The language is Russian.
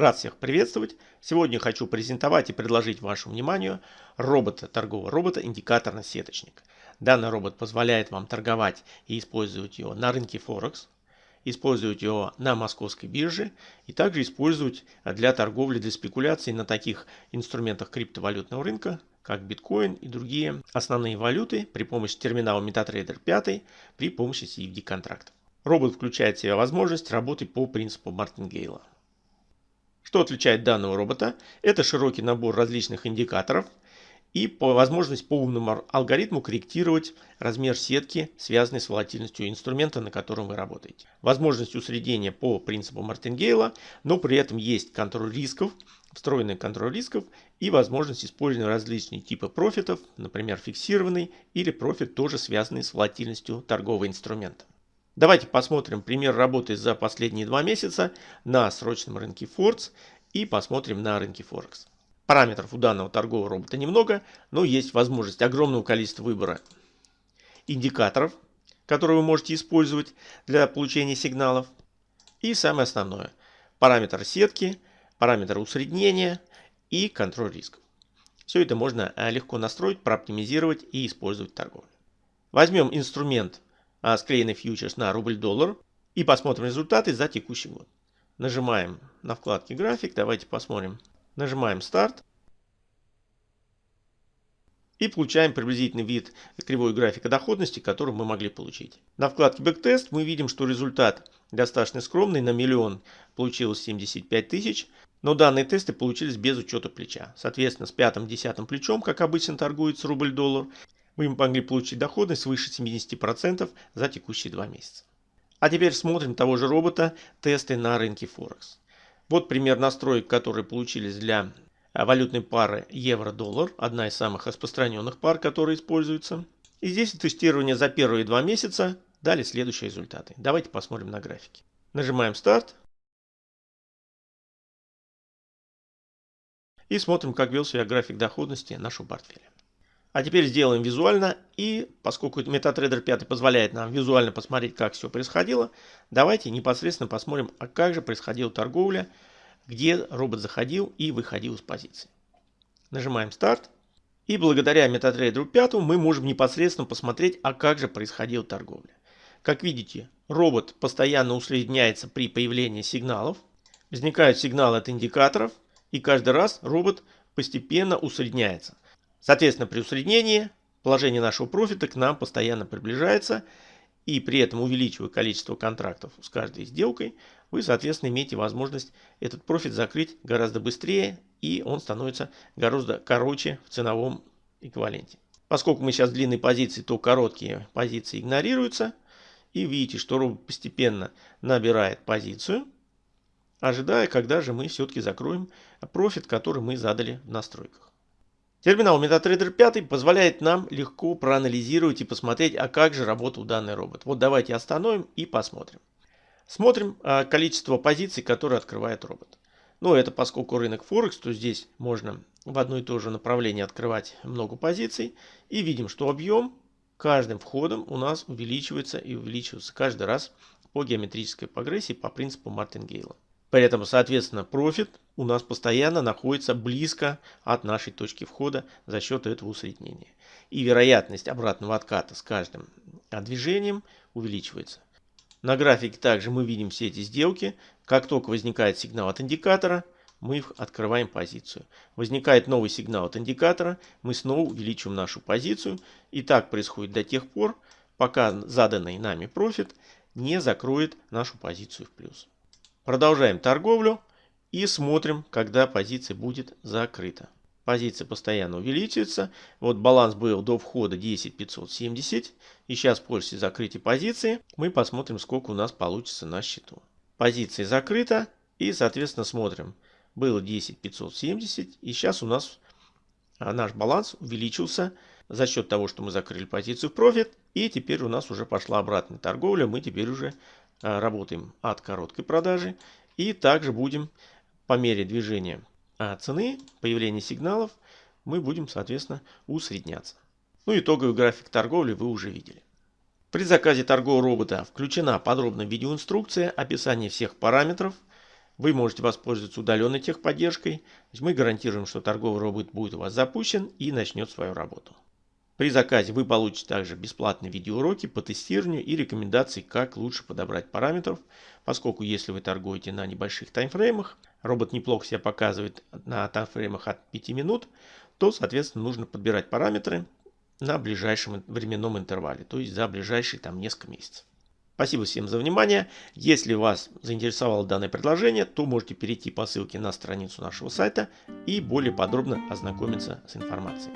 Рад всех приветствовать. Сегодня хочу презентовать и предложить вашему вниманию робота, торгового робота индикаторно-сеточник. Данный робот позволяет вам торговать и использовать его на рынке Форекс, использовать его на московской бирже и также использовать для торговли, для спекуляций на таких инструментах криптовалютного рынка, как биткоин и другие основные валюты при помощи терминала MetaTrader 5 при помощи CFD контрактов. Робот включает в себя возможность работы по принципу Мартингейла. Что отличает данного робота? Это широкий набор различных индикаторов и возможность по умному алгоритму корректировать размер сетки, связанной с волатильностью инструмента, на котором вы работаете. Возможность усреднения по принципу Мартингейла, но при этом есть контроль рисков, встроенный контроль рисков и возможность использования различных типов профитов, например, фиксированный или профит, тоже связанный с волатильностью торгового инструмента. Давайте посмотрим пример работы за последние два месяца на срочном рынке Фордс и посмотрим на рынке Форекс. Параметров у данного торгового робота немного, но есть возможность огромного количества выбора индикаторов, которые вы можете использовать для получения сигналов. И самое основное, параметр сетки, параметр усреднения и контроль рисков. Все это можно э, легко настроить, прооптимизировать и использовать в торговле. Возьмем инструмент а, склеенный фьючерс на рубль-доллар и посмотрим результаты за текущий год. Нажимаем на вкладке график, давайте посмотрим. Нажимаем старт. И получаем приблизительный вид кривой графика доходности, который мы могли получить. На вкладке Backtest мы видим, что результат достаточно скромный. На миллион получилось 75 тысяч. Но данные тесты получились без учета плеча. Соответственно, с пятым-десятым плечом, как обычно торгуется рубль-доллар, вы могли получить доходность свыше 70% за текущие два месяца. А теперь смотрим того же робота тесты на рынке Форекс. Вот пример настроек, которые получились для а, валютной пары евро-доллар, одна из самых распространенных пар, которые используются. И здесь тестирование за первые два месяца дали следующие результаты. Давайте посмотрим на графике. Нажимаем старт. И смотрим, как вел себя график доходности нашего портфеля. А теперь сделаем визуально. И поскольку MetaTrader 5 позволяет нам визуально посмотреть, как все происходило, давайте непосредственно посмотрим, а как же происходила торговля, где робот заходил и выходил из позиции. Нажимаем старт. И благодаря MetaTrader 5 мы можем непосредственно посмотреть, а как же происходила торговля. Как видите, робот постоянно усредняется при появлении сигналов. Возникают сигналы от индикаторов. И каждый раз робот постепенно усредняется. Соответственно, при усреднении положение нашего профита к нам постоянно приближается, и при этом увеличивая количество контрактов с каждой сделкой, вы, соответственно, имеете возможность этот профит закрыть гораздо быстрее, и он становится гораздо короче в ценовом эквиваленте. Поскольку мы сейчас в длинной позиции, то короткие позиции игнорируются. И видите, что робот постепенно набирает позицию, ожидая, когда же мы все-таки закроем профит, который мы задали в настройках. Терминал MetaTrader 5 позволяет нам легко проанализировать и посмотреть, а как же работал данный робот. Вот давайте остановим и посмотрим. Смотрим а, количество позиций, которые открывает робот. Ну, это поскольку рынок Форекс, то здесь можно в одно и то же направление открывать много позиций. И видим, что объем каждым входом у нас увеличивается и увеличивается каждый раз по геометрической прогрессии по принципу Мартингейла. При этом, соответственно, профит у нас постоянно находится близко от нашей точки входа за счет этого усреднения. И вероятность обратного отката с каждым движением увеличивается. На графике также мы видим все эти сделки. Как только возникает сигнал от индикатора, мы открываем позицию. Возникает новый сигнал от индикатора, мы снова увеличиваем нашу позицию. И так происходит до тех пор, пока заданный нами профит не закроет нашу позицию в плюс. Продолжаем торговлю и смотрим, когда позиция будет закрыта. Позиция постоянно увеличивается. Вот баланс был до входа 10570. И сейчас после закрытия позиции мы посмотрим, сколько у нас получится на счету. Позиция закрыта. И, соответственно, смотрим. Было 10570. И сейчас у нас а, наш баланс увеличился за счет того, что мы закрыли позицию в профит. И теперь у нас уже пошла обратная торговля. Мы теперь уже работаем от короткой продажи. И также будем по мере движения э, цены, появления сигналов, мы будем, соответственно, усредняться. Ну, итоговый график торговли вы уже видели. При заказе торгового робота включена подробная видеоинструкция, описание всех параметров. Вы можете воспользоваться удаленной техподдержкой. Мы гарантируем, что торговый робот будет у вас запущен и начнет свою работу. При заказе вы получите также бесплатные видеоуроки по тестированию и рекомендации, как лучше подобрать параметров, поскольку если вы торгуете на небольших таймфреймах, робот неплохо себя показывает на таймфреймах от 5 минут, то, соответственно, нужно подбирать параметры на ближайшем временном интервале, то есть за ближайшие там несколько месяцев. Спасибо всем за внимание. Если вас заинтересовало данное предложение, то можете перейти по ссылке на страницу нашего сайта и более подробно ознакомиться с информацией.